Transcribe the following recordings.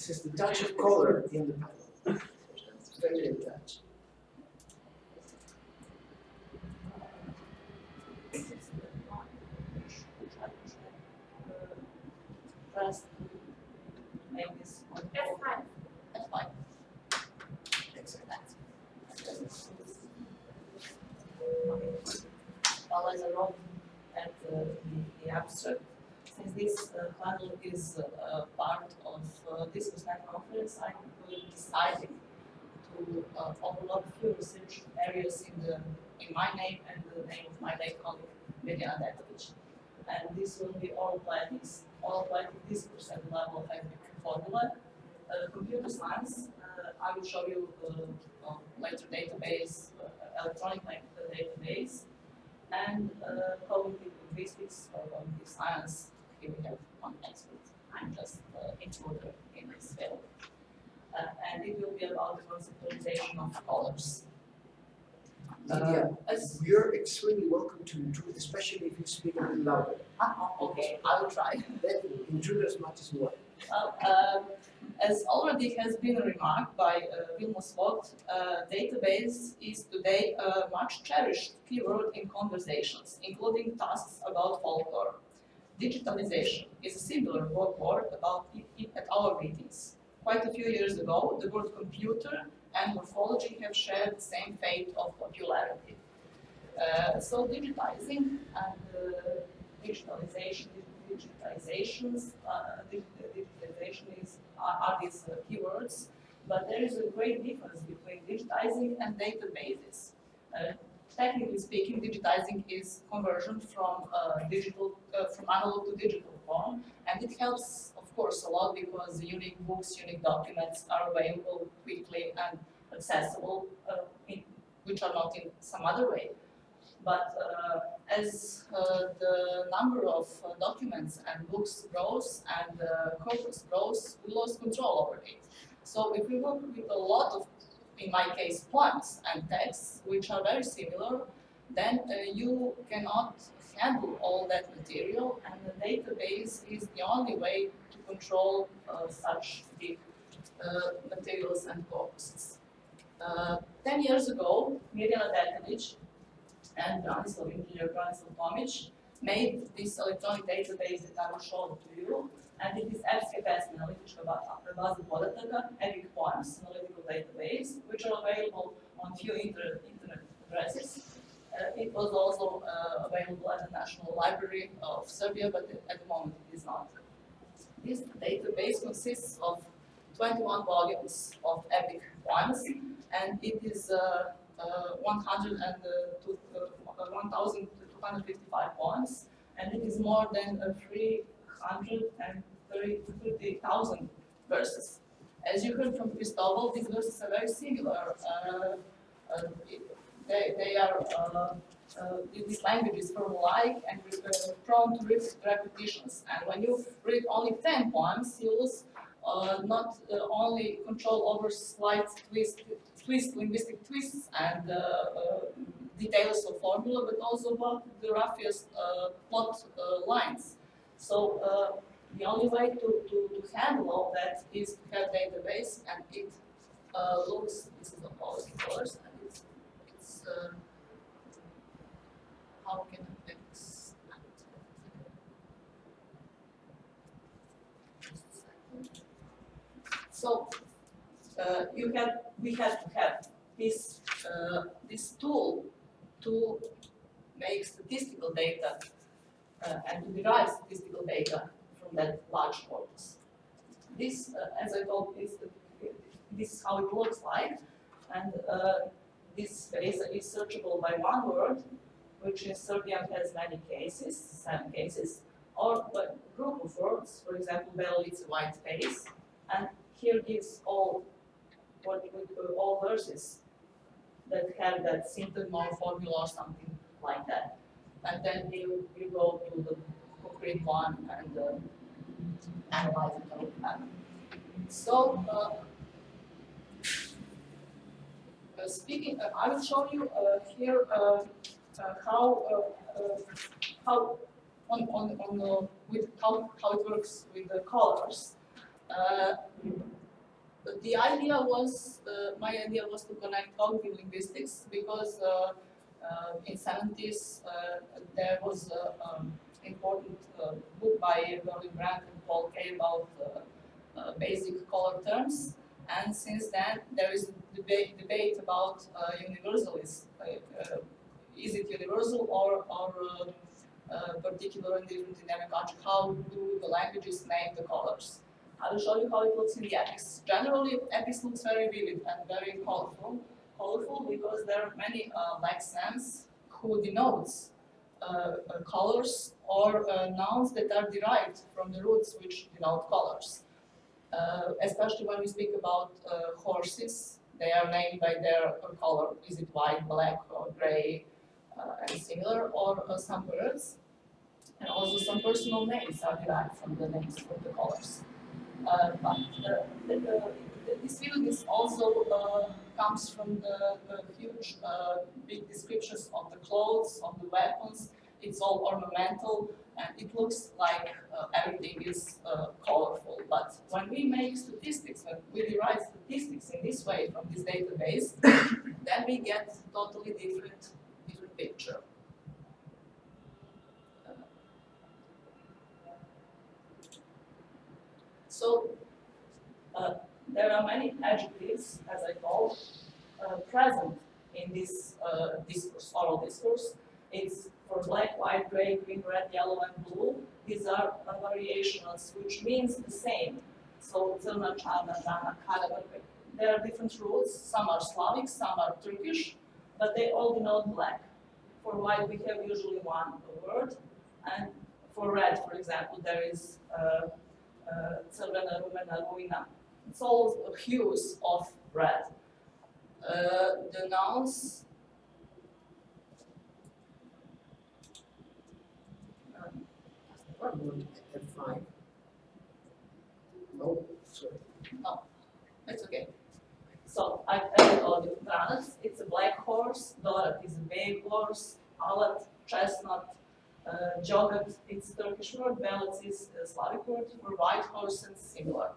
This is the touch of color in the panel. Very touch. First, make this one. That's fine. That's fine. Exactly. Well, as I wrote at uh, the, the abstract, since this uh, panel is uh, part of uh, this conference, I decided to uh, overlap a few research areas in the in my name and the name of my late colleague Mirjana Detelić. And this will be all applied all applied this percent level of formula. Uh, computer science, I will show you uh, later database, uh, electronic database, and uh, cognitive linguistics or cognitive science. Here we have one expert. I'm just uh, intruder in this field. Uh, and it will be about the conceptualization of colors. Lydia, Uh, you're extremely welcome to intrude, especially if you speak a bit louder. ah, okay, I will try. Then intrude as much as you want. Well, um, as already has been remarked by uh, Vilmos Voigt, uh, database is today a much cherished keyword in conversations, including tasks about folklore. Digitalization is a similar word about it, at our meetings. Quite a few years ago, the word computer and morphology have shared the same fate of popularity. Uh, so digitizing and uh, digitalization, digitizations, uh, digitalization is, are, are these uh, keywords, but there is a great difference between digitizing and databases. Technically speaking, digitizing is conversion from uh, digital, uh, from analog to digital form, and it helps, of course, a lot because unique books, unique documents are available quickly and accessible, uh, in, which are not in some other way. But uh, as uh, the number of uh, documents and books grows and the corpus grows, we lost control over it. So if we work with a lot of, in my case, poems and texts, which are very similar, then uh, you cannot handle all that material and the database is the only way to control uh, such big uh, materials and corpuses. Uh, 10 years ago, Mirjana Detelić and Branislav engineer Branislav Tomic made this electronic database that I will show to you. And it is FSKPS analytička baza podataka, EPIC Poems analytical database, which are available on few inter internet addresses. Uh, it was also uh, available at the National Library of Serbia, but at the moment it is not. This database consists of 21 volumes of epic poems, and it is uh, uh, 1,255 poems, and it is more than uh, 330,000 verses. As you heard from Cristobal, these verses are very similar. Uh, uh, they, they are, uh, uh, this language is form-like and uh, prone to repetitions. And when you read only 10 poems, you lose uh, not only control over slight twist, twist, linguistic twists and details of formula, but also about the roughest plot lines. So the only way to, to, to handle all that is to have database and it looks, this is the policy colors, and it's, it's how can I fix? So uh, you have, we have to have this, uh, this tool to make statistical data uh, and to derive statistical data that large corpus. This, uh, as I told, is this is how it looks like, and uh, this space is searchable by one word, which in Serbian has many cases, seven cases, or a group of words, for example, Belalice white space, and here gives all what uh, all verses that have that syntagma or formula or something like that. And then you, you go to the concrete one and uh, So, uh, uh, speaking, uh, I will show you uh, here how how on on on with how how it works with the colors. The idea was, my idea was to connect cognitive linguistics because in 70s uh, there was um, important uh, book by Berlin Brandt and Paul Kay about uh, uh, basic color terms. And since then, there is a debate, debate about universalism. Is it universal or, or uh, particular and different in every country? How do the languages name the colors? I will show you how it looks in the epics. Generally, epics looks very vivid and very colorful, colorful because there are many uh, lexems who denotes colors or uh, nouns that are derived from the roots which denote colors. Uh, especially when we speak about uh, horses, they are named by their uh, color. Is it white, black, or gray, uh, and similar, or uh, some birds. And also some personal names are derived from the names of the colors. Uh, but uh, the, the, this field is also uh, comes from the, the huge, uh, big descriptions of the clothes, of the weapons. It's all ornamental, and it looks like uh, everything is uh, colorful. But when we make statistics, when we derive statistics in this way from this database, then we get totally different, different picture. So, uh, there are many adjectives, as I call, uh, present in this uh, discourse, oral discourse. It's for black, white, gray, green, red, yellow, and blue. These are uh, variations which means the same. So, there are different roots. Some are Slavic, some are Turkish, but they all denote black. For white, we have usually one word, and for red, for example, there is uh, uh, crvena, rumena. It's all hues of red. Uh, the nouns. One at five. No, sorry. It's okay. So I added all the planets. It's a black horse. Dorat is a bay horse. Alat, chestnut, uh, Jogat, it's Turkish word. Belets is a Slavic word for white horse and similar.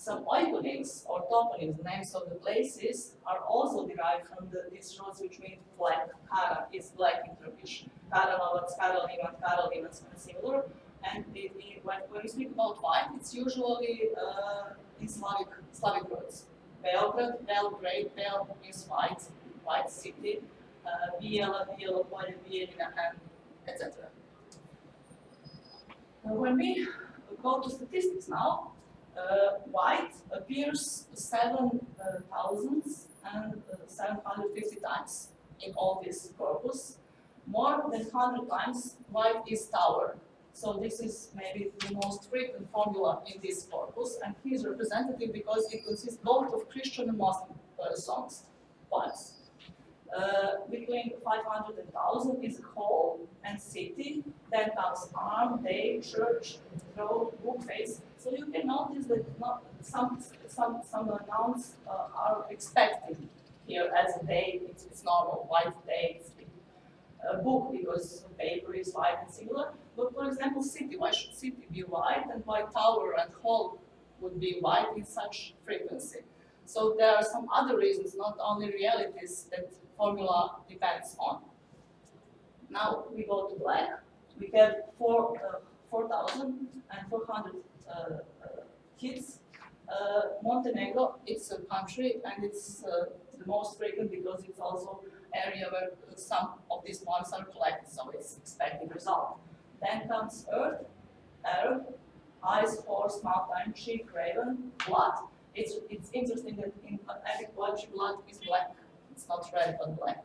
Some oikonyms or toponyms, names of the places, are also derived from the, these roots which mean black. Kara is black in Turkish. Karalovac, Karaliman, Karalimans, and similar. And it, it, when, when we speak about white, it's usually uh, in Slavic, Slavic words. Belgrade, Belgrade, Bel means white, white city. Uh, Biela, Biela, Polje, Bijeljina, and etc. When we go to statistics now, uh, white appears seven uh, and uh, 750 times in all this corpus. More than 100 times white is tower. So this is maybe the most frequent formula in this corpus, and he is representative because it consists both of Christian and Muslim uh, songs, poems. Uh, between 500 and 1000 is hall and city, then comes arm, day, church, road, book face. So you can notice that not, some, some, some nouns uh, are expected here as a day, it's, it's normal, white day, it's a book because paper is white and similar. But for example, city, why should city be white and why tower and hall would be white in such frequency? So there are some other reasons, not only realities that formula depends on. Now we go to black. We have four, uh, 4,400 uh, uh, kids. Uh, Montenegro, it's a country and it's uh, the most frequent because it's also area where some of these points are collected, so it's expected result. Then comes earth, Arab, ice, horse, mountain, sheep, raven, blood. It's, it's interesting that in epic blood is black. It's not red, but black.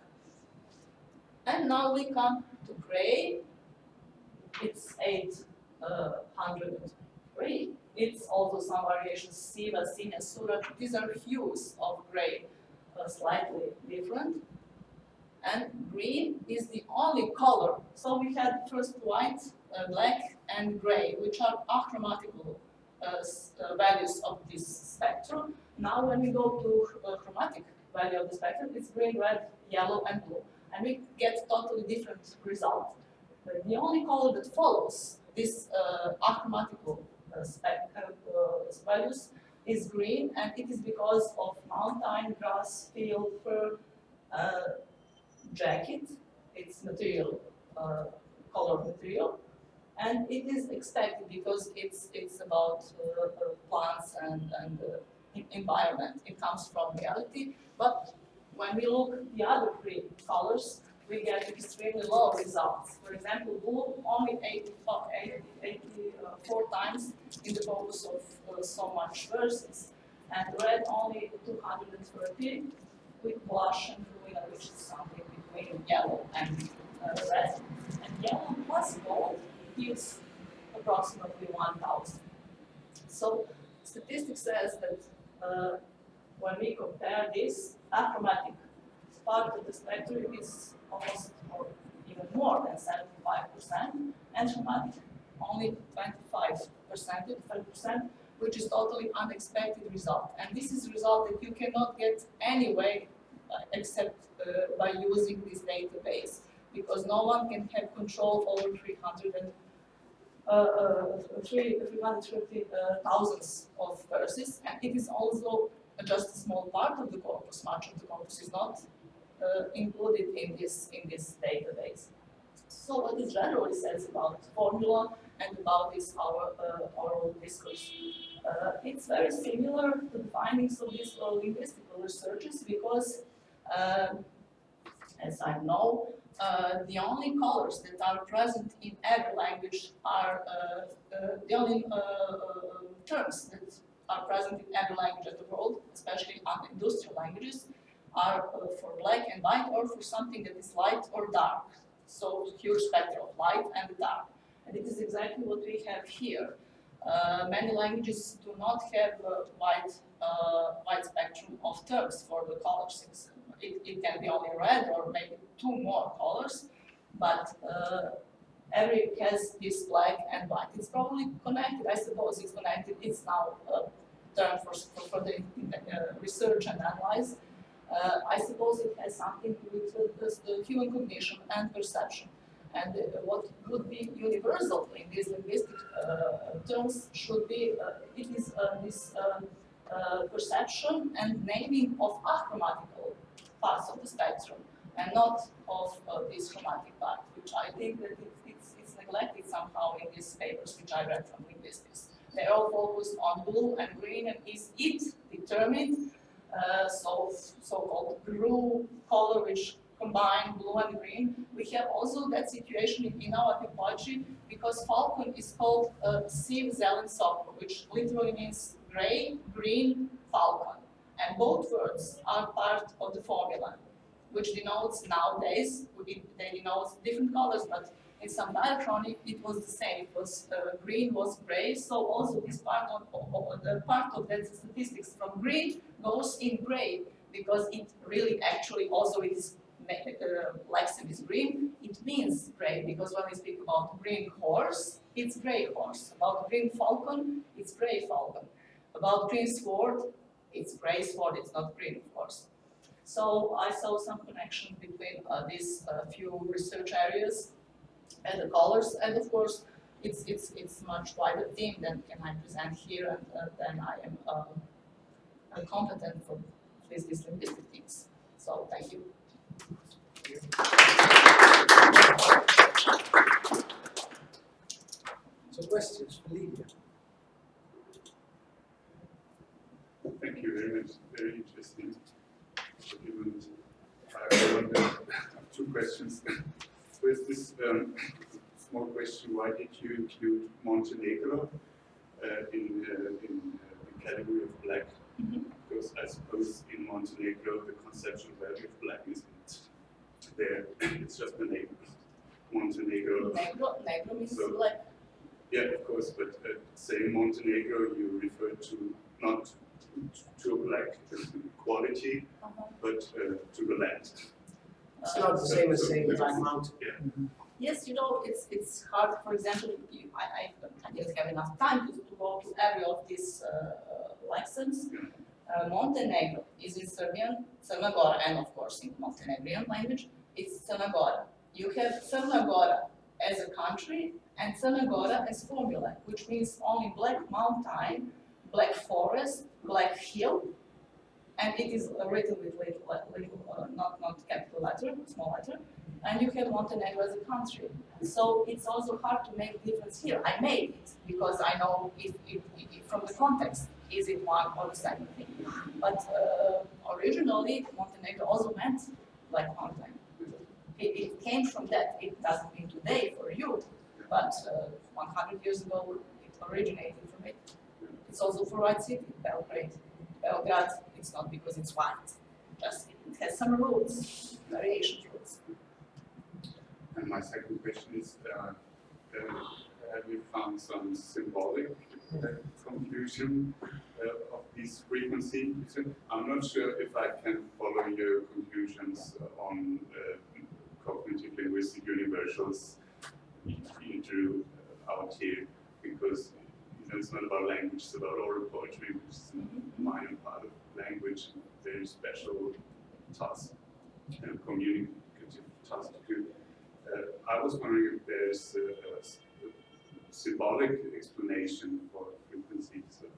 And now we come to gray. It's 803. It's also some variations, Siva, Sinya, Sura. These are hues of gray, uh, slightly different and green is the only color. So we had first white, uh, black, and gray, which are achromatical uh, uh, values of this spectrum. Now when we go to uh, chromatic value of the spectrum, it's green, red, yellow, and blue. And we get totally different result. But the only color that follows this uh, achromatical uh, spec, uh, values is green, and it is because of mountain, grass, field, fir, uh, jacket, it's material, uh, color material, and it is expected because it's it's about uh, uh, plants and and uh, environment. It comes from reality, but when we look the other three colors, we get extremely low results. For example, blue only 84, 80 84 times in the focus of uh, so much verses, and red only 230 with blush and blue, which is something between yellow and uh, red. And yellow plus gold gives approximately 1,000. So statistics says that uh, when we compare this, achromatic part of the spectrum is almost or even more than 75%, and chromatic only 25%, 25%, which is totally unexpected result. And this is a result that you cannot get anyway uh, except uh, by using this database, because no one can have control over 300 and uh, uh, three, 330 uh, thousands of verses, and it is also just a small part of the corpus. Much of the corpus is not uh, included in this in this database. So what it generally says about formula and about this our uh, oral discourse. Uh, it's very similar to the findings of these uh, linguistical researchers because, um, as I know, uh, the only colors that are present in every language are uh, uh, the only terms that are present in every language of the world, especially industrial languages, are for black and white or for something that is light or dark. So huge spectrum of light and dark. And it is exactly what we have here. Uh, many languages do not have a wide, uh, wide spectrum of terms for the colors. It's, it, it can be only red or maybe two more colors, but uh, every has this black and white. It's probably connected, I suppose it's connected. It's now a term for, for, for the uh, research and analyze. Uh, I suppose it has something with the, human cognition and perception. And uh, what would be universal in these linguistic uh, terms should be, uh, it is this perception and naming of achromatical parts of the spectrum and not of uh, this chromatic part, which I think that it, it's, it's neglected somehow in these papers which I read from linguistics. They're all focused on blue and green and is it determined uh, so so-called blue color which combine blue and green. We have also that situation in, our typology because falcon is called uh, Zelensoko, which literally means gray, green, falcon. And both words are part of the formula, which denotes nowadays, they denote different colors, but in some diachronic it was the same. It was uh, green was gray, so also this part of, of, the part of that statistics from green goes in gray because it really actually also is uh, lexeme is green, it means gray because when we speak about green horse, it's gray horse. About green falcon, it's gray falcon. About green sword, it's sword, it's not green of course. So I saw some connection between uh, these uh, few research areas and the colors, and of course, it's it's it's much wider theme than can I present here, and uh, then I am um, competent for these these linguistic things. So thank you. So questions for Lydia? Thank you very much. Very interesting. Argument. I wonder, have two questions. First, this um, small question: Why did you include Montenegro uh, in uh, in uh, the category of black? Mhm. Because I suppose in Montenegro the conceptual value of black isn't there. It's just the name. Montenegro. Negro, negro means So- black. Yeah, of course, but uh, saying Montenegro, you refer to not to a black quality, Uh-huh. but uh, to the land. It's not the same as saying Black Mountain. Yes, you know, it's it's hard. For example, you, I, I, I didn't have enough time to, to go to every of these uh, uh, lessons. Uh, Montenegro is in Serbian, Crna Gora, and of course in Montenegrin language, it's Crna You have Crna as a country and Crna as formula, which means only black mountain, black forest, black hill, and it is uh, written with little, little uh, not, not capital letter, small letter, and you have Montenegro as a country. So it's also hard to make difference here. I made it because I know if, if, if from the context, is it one or the second thing. But uh, originally, Montenegro also meant like Mountain. It, it came from that. It doesn't mean today for you, but uh, 100 years ago, it originated from it. It's also for White City, Belgrade. Belgrade, it's not because it's white, just it has some roots, variation roots. And my second question is, uh, uh, have you found some symbolic uh, confusion uh, of these frequencies? I'm not sure if I can follow your conclusions on uh, cognitive linguistic universals you drew out here, because it's not about language, it's about oral poetry, which is a minor part of language, very special task, and communicative task to do. Uh, I was wondering if there's a, a, symbolic explanation for frequencies of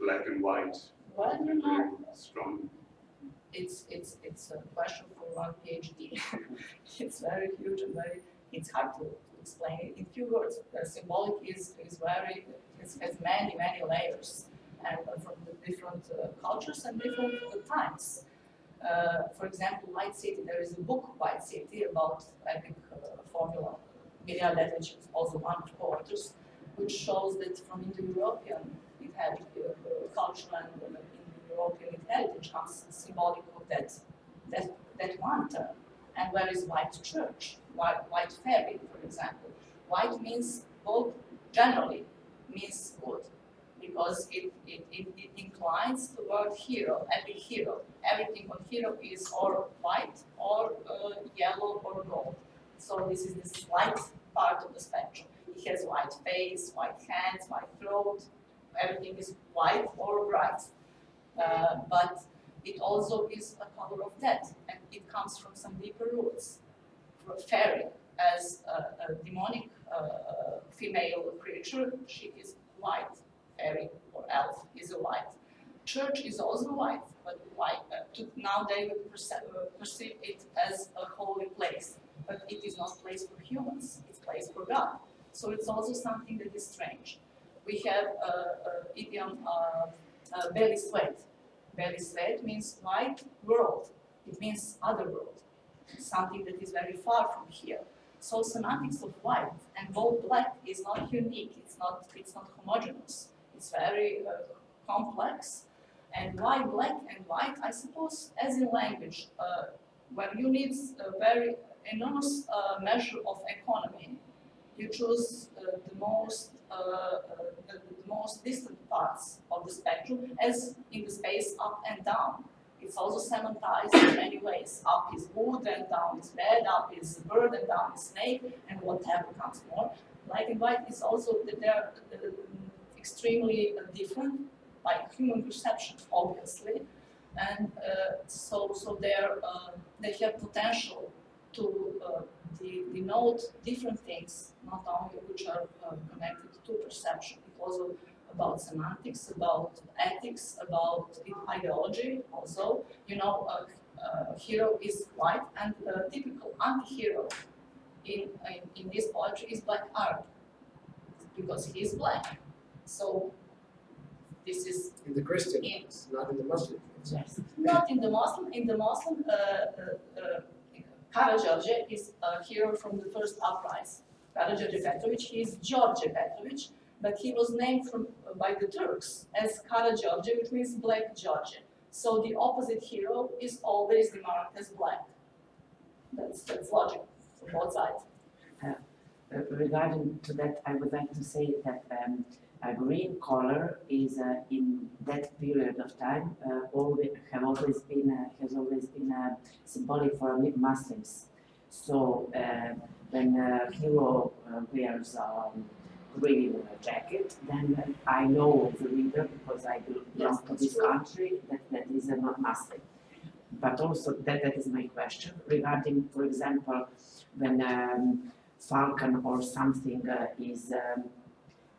black and white. Know, strong. it's it's it's a question for one PhD. it's very huge and very it's hard to explain it in few words. Symbolic is is very it has many many layers and from different uh, cultures and different times. Uh, for example, White City, there is a book, White City, about epic uh, formula. Mirjana Detelić also one of the authors, which shows that from Indo-European it had culture and Indo-European heritage comes symbolic of that, that, that one term. And where is white church, white, white fairy, for example? White means both generally means good, because it, it, it, it inclines toward hero, epic hero. Everything on hero is or white or uh, yellow or gold. So this is the light part of the spectrum. It has white face, white hands, white throat. Everything is white or bright. Uh, but it also is a color of death, and it comes from some deeper roots. For fairy, as a, a demonic uh, female creature, she is white fairy or elf is a white. Church is also white, but white. Uh, now they would perceive, uh, perceive it as a holy place, but it is not place for humans. It's place for God. So it's also something that is strange. We have uh, uh, idiom uh, beli svet. Belly sweat means white world. It means other world, something that is very far from here. So semantics of white and bold black is not unique. It's not. It's not homogeneous. It's very uh, complex. And why black and white? I suppose, as in language, uh, when you need a very enormous uh, measure of economy, you choose uh, the most uh, uh, the, the most distant parts of the spectrum, as in the space up and down. It's also semantized in many ways. Up is wood and down is bed, up is bird and down is snake, and whatever comes more. Black and white is also, they're uh, extremely uh, different by human perception, obviously. And uh, so, so they're, uh, they have potential to de denote different things, not only which are connected to perception, also about semantics, about ethics, about ideology also. You know, a, a hero is white and a typical anti-hero in, in, in this poetry is black art because he is black. So this is In the Christian, In- not in the Muslim. ones. Yes. Not in the Muslim, in the Muslim, uh, uh, uh, is a hero from the first uprising. Karađorđe Petrović, he is George Petrović, but he was named from, by the Turks as Karađorđe, which means Black George. So the opposite hero is always marked as black. That's, that's logic from both sides. Uh, Regarding to that, I would like to say that um, a green color is uh, in that period of time uh, always have always been uh, has always been uh, symbolic for Muslims. So uh, when a hero uh, wears um, green jacket, then I know the reader because I belong Yes, to this true. country that that is a Muslim. But also that that is my question regarding, for example, when um, falcon or something uh, is um,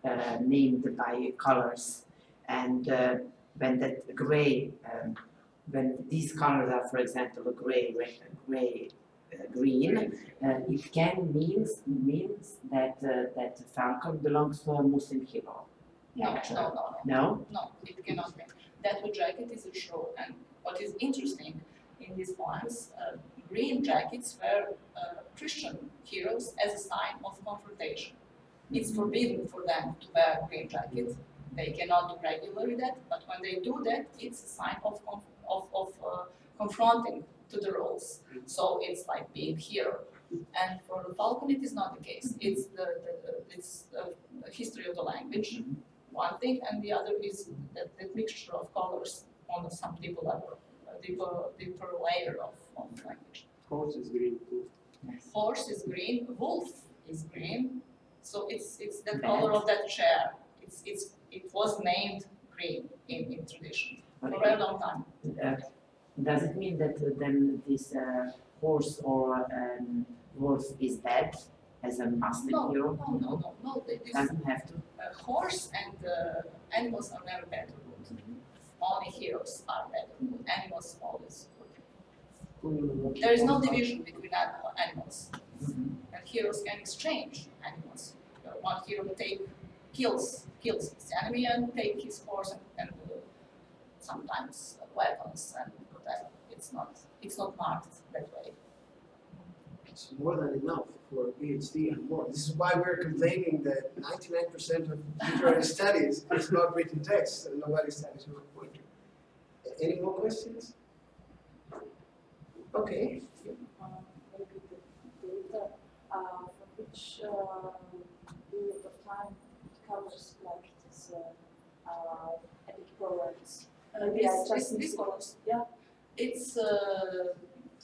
uh, named by colors And uh, when that gray, um, when these colors are, for example, a gray, red, gray, uh, green, uh, it can means means that uh, that Falcon belongs to a Muslim hero. No, no, no, no. No? No, it cannot be. That wood jacket is a show, and what is interesting in these poems, uh, green jackets were uh, Christian heroes as a sign of confrontation. It's forbidden for them to wear green jackets. They cannot do regularly that, but when they do that, it's a sign of of, of uh, confronting to the roles. So it's like being hero. And for the Falcon, it is not the case. It's the, the, the it's the history of the language, one thing, and the other is that, that mixture of colors on some deeper level, a deeper, deeper layer of, of language. Horse is green too. Horse is green, wolf is green, so it's, it's the Bad. color of that chair. It's, it's, it was named green in, in tradition for a long time. Uh, does it mean that uh, then this uh, horse or um, wolf is dead as a master No, hero? no, no, no, no, this, Doesn't have to. uh, horse and uh, animals are never better good. Only heroes are better good, animals always. There is no division between animal, animals. Mhm. and heroes can exchange animals. Uh, one hero take kills kills his enemy and take his horse and, and uh, sometimes uh, weapons and that it's not it's not marked that way. It's more than enough for a PhD and more. This is why we're complaining that ninety-nine percent of literary studies is not written text and nobody studies with poetry. Any more questions? Okay, um, maybe the data, uh, for which, um, period of time it covers like this, uh, uh, epic poems. Uh, this, this, this follows. yeah. It's uh,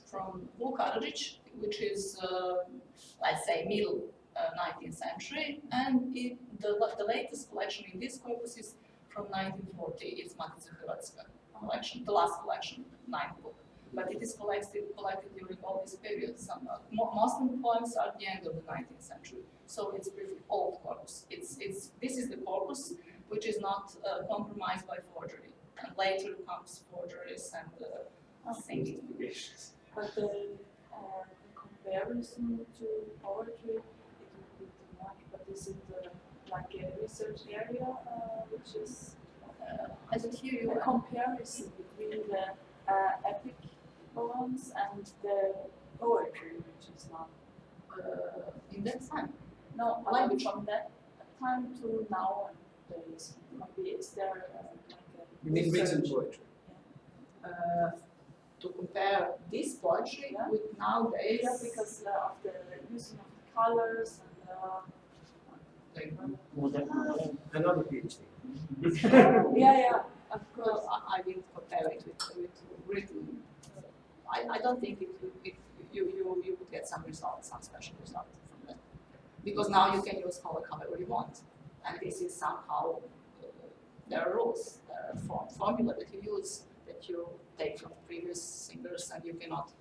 from Karadžić, which is uh, let's say middle uh, 19th century, and it, the the latest collection in this corpus is from 1940. It's Matica Hrvatska collection, the last collection, ninth book. But it is collected collected during all these periods. Some uh, most of the poems are at the end of the 19th century, so it's pretty old corpus. It's it's this is the corpus which is not uh, compromised by forgery. And later comes forgeries and uh, singing. But the, uh, the comparison to poetry, it would be too much, but is it uh, like a research area, uh, which is Uh, I don't hear you. a comparison between the uh, epic poems and the poetry, which is not, Uh, in that time, no, like Language. from that time to now, and there is, maybe is there uh, like a you mean written research? poetry? uh, to compare this poetry Yeah. with nowadays. Yeah, because uh, of the using of the colors and uh, Modern, modern. Another PhD. yeah, yeah, of course. I, I will compare it with, with written. I, I don't think it, you, you, you would get some results, some special results from that. Because now you can use color however you want. And this is somehow, uh, there are rules, there are form, formula that you use, that you take from previous singers and you cannot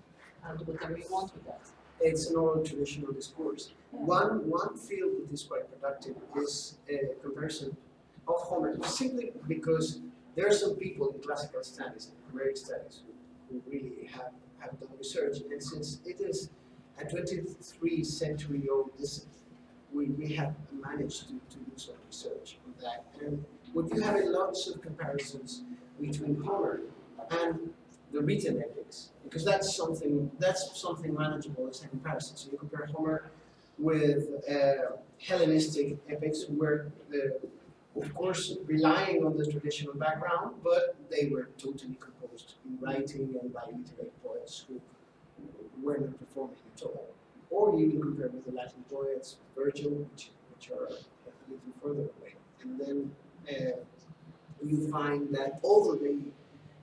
uh, do whatever you want with that. It's an oral traditional discourse. Yeah. One, one field that is quite productive is a comparison of Homer, simply because there are some people in classical studies Homeric studies who, who really have, have done research, and since it is a 23 century old discipline, we, we have managed to, to do some research on that. And we do have lots of comparisons between Homer and the written epics, because that's something that's something manageable as a comparison. So you compare Homer with uh, Hellenistic epics, where the, of course relying on the traditional background, but they were totally in writing and by literary poets who were not performing at all. Or you can compare with the Latin poets, Virgil, which, which are a little further away. And then uh, you find that although they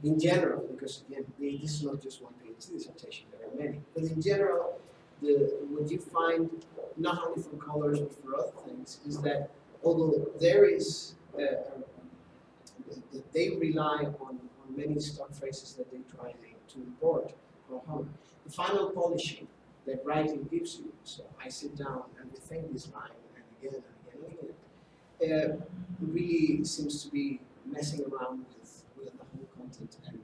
in general, because again, the- this is not just one PhD dissertation, there are many, but in general, the, what you find, not only from colors but for other things, is that although there is, uh, they rely on many stock phrases that they try to import from home, the final polishing that writing gives you, so I sit down and rethink this line and again and again and again, uh, really seems to be messing around with, with the whole content and,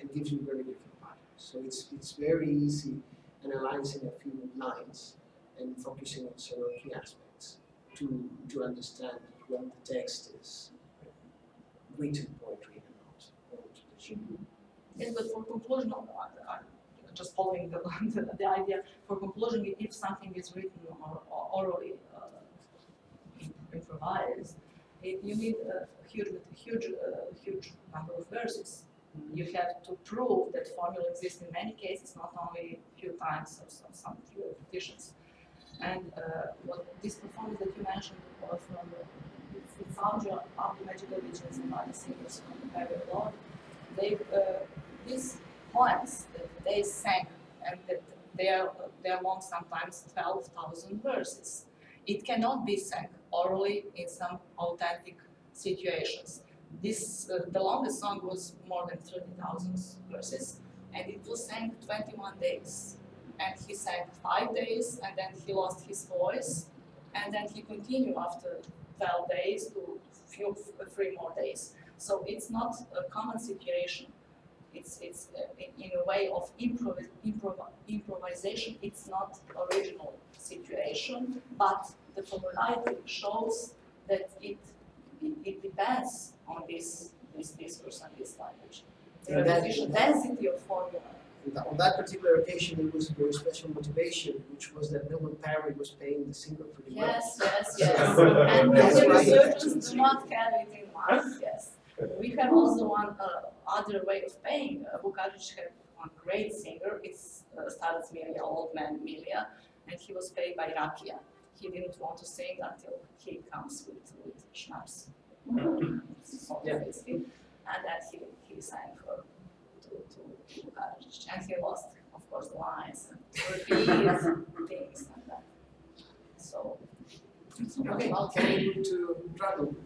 and gives you very different patterns. So it's, it's very easy analyzing a few lines and focusing on several key aspects to, to understand when the text is written poetry and Yes, but for conclusion, uh, uh, just following the, the, the idea, for conclusion, if something is written or, or orally uh, improvised, it, you need a huge, huge, uh, huge number of verses. You have to prove that formula exists in many cases, not only a few times or some, some few repetitions. And uh, what this performance that you mentioned was from the of Magical Visions and other singers from the period law, they, uh, these poems that they sang and that they are, they are long sometimes 12,000 verses. It cannot be sung orally in some authentic situations. This, uh, the longest song was more than 30,000 verses and it was sang 21 days. And he sang five days and then he lost his voice and then he continued after 12 days to few, three more days. So it's not a common situation. It's, it's uh, in, in a way of improv, improv, improvisation. It's not original situation, but the formality shows that it, it, it depends on this, this discourse and this language. The And that- repetition density of formula. And on that particular occasion, it was a very special motivation, which was that Milman Parry was playing the singer pretty well. Yes, yes, yes. And the researchers do not have it in mind, yes. We have also one uh, other way of paying. Uh, had one great singer, it's uh, Starac Milija, old man Milija, and he was paid by Rakia. He didn't want to sing until he comes with, with schnapps. Yeah. And then he, he sang for, to, to and he lost, of course, the lines and repeat things and that. So, so Okay, we move to Dragon?